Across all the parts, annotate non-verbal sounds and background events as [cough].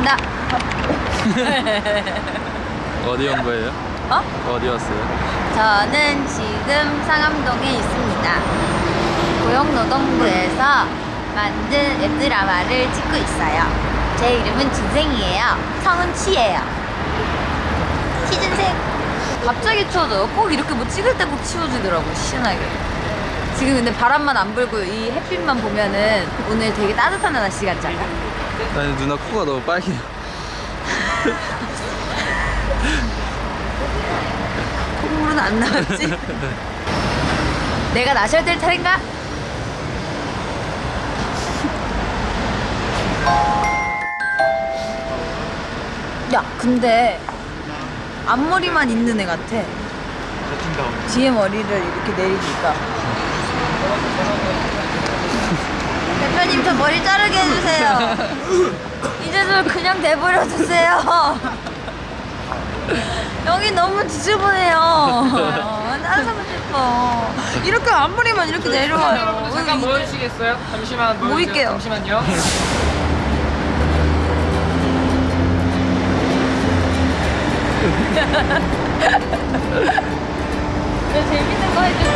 반갑습니다. 어디 온 거예요? 어? 어디 왔어요? 저는 지금 상암동에 있습니다. 고용노동부에서 만든 웹드라마를 찍고 있어요. 제 이름은 진생이에요. 성은 치예요. 취준생. 갑자기 추워져요. 꼭 이렇게 뭐 찍을 때 꼭 치워지더라고, 시원하게. 지금 근데 바람만 안 불고 이 햇빛만 보면은 오늘 되게 따뜻한 날씨 같지 않아? 아니 누나 코가 너무 빨개요 콧물은 안 나왔지? 내가 나셔야 될 차례인가? 야, 근데 앞머리만 있는 애 같아. 뒤에 머리를 이렇게 내리니까. 대표님, 저 머리 자르게 해주세요. [laughs] 이제 저 그냥 내버려 두세요. [laughs] 여기 너무 지저분해요. [laughs] 따라가고 싶어. 이렇게 앞머리만 이렇게 내려와요. 여러분들 잠깐 모여주시겠어요? 잠시만. 모일게요. 잠시만요. 너 재밌는 거 해줄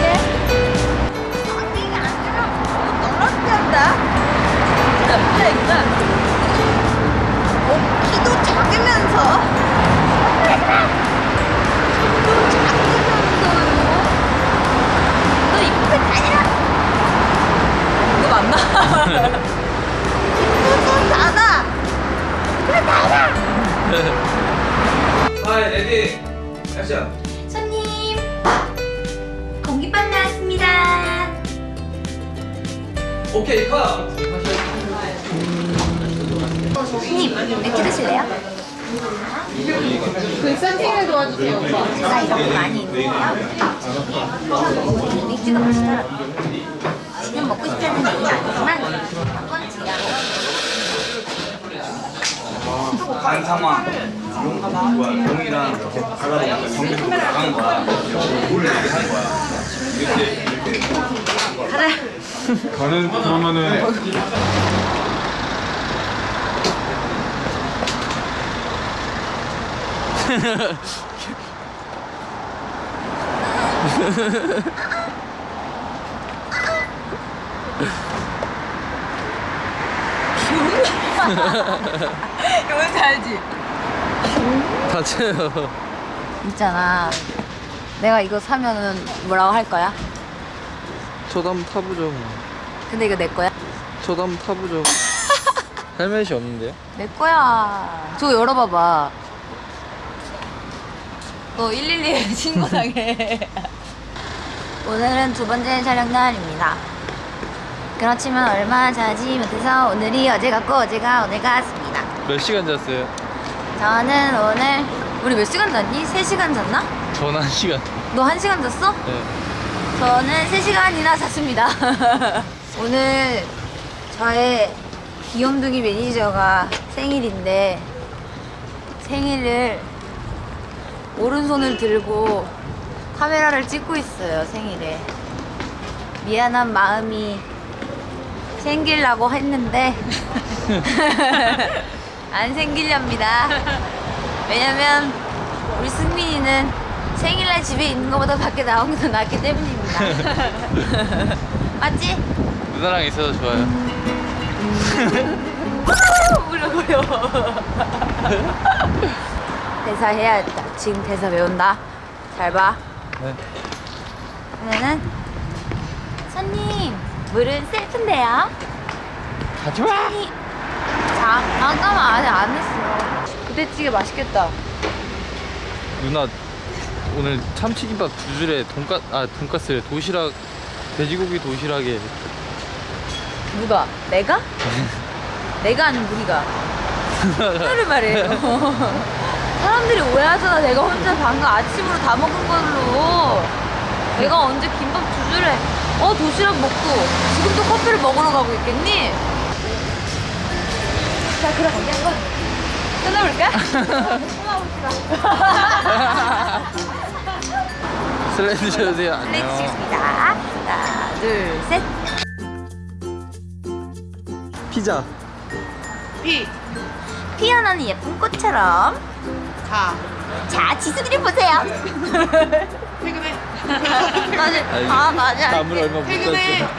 이쁘고 작아. 그래 다녀. 하이 레디 액션 손님. 공깃밥 나왔습니다. 오케이 컷 손님 맥주 드실래요? 그 썬팅을 도와주세요. 오빠 제가 이렇게 많이 있는데요. 맥주가 맛있더라고요. 지금 먹고 싶다는 얘기는 아니지만 용, 뭐야 용이랑 이렇게 가다 보니까 경계도 나간 거야. 뭘 이렇게 하는 거야. 이렇게 이렇게. 가라. 가는 그러면은 [laughs] 이거 왠지 알지? 다쳐요 있잖아 내가 이거 사면은 뭐라고 할 거야? 저도 한번 타보죠 근데 이거 내 거야? 저도 한번 타보죠 [laughs] 헬멧이 없는데요? 내 거야. 저거 열어봐봐. 너 112에 [laughs] 신고당해. [laughs] 오늘은 두 번째 촬영 날입니다. 그렇지만 얼마 자지 못해서 오늘이 어제 같고 어제가 오늘 같습니다. 몇 시간 잤어요? 저는 오늘 우리 몇 시간 잤니? 3시간 잤나? 전 한 시간 너 1시간 잤어? 네. 저는 3시간이나 잤습니다. [laughs] 오늘 저의 귀염둥이 매니저가 생일인데 생일을 오른손을 들고 카메라를 찍고 있어요, 생일에. 미안한 마음이 생기려고 했는데 [laughs] 안 생기렵니다. 왜냐면 우리 승민이는 생일날 집에 있는 것보다 밖에 나오는 게더 낫기 때문입니다. [laughs] 맞지? 누나랑 있어서 좋아요 [laughs] 울어버려. 대사 해야겠다. 지금 대사 외운다. 잘 봐. 네. 그러면은 물은 셀프인데요. 가져와. 자, 잠깐만 아직 안 했어. 부대찌개 맛있겠다. 누나 오늘 참치김밥 두 줄에 돈가 아 돈가스래 도시락 돼지고기 도시락에 누가? 내가? [laughs] 내가 아닌 우리가. 하나를 말해요. [laughs] 사람들이 오해하잖아. 내가 혼자 방금 아침으로 다 먹은 걸로. 내가 언제 김밥 두 줄에 어 도시락 먹고 지금 또 커피를 먹으러 가고 있겠니? 자 그럼 우리 한번 끊어볼까? 끊어봅시다. [laughs] 슬라이드 쳐주세요 플레이트 안녕 치겠습니다. 하나, 둘, 셋. 피자 피. 피어나는 예쁜 꽃처럼. 자, 자, 지수들이 보세요. [laughs] 퇴근해. [laughs] 맞아. 아, 맞아. 담을 얼마 못. 땄어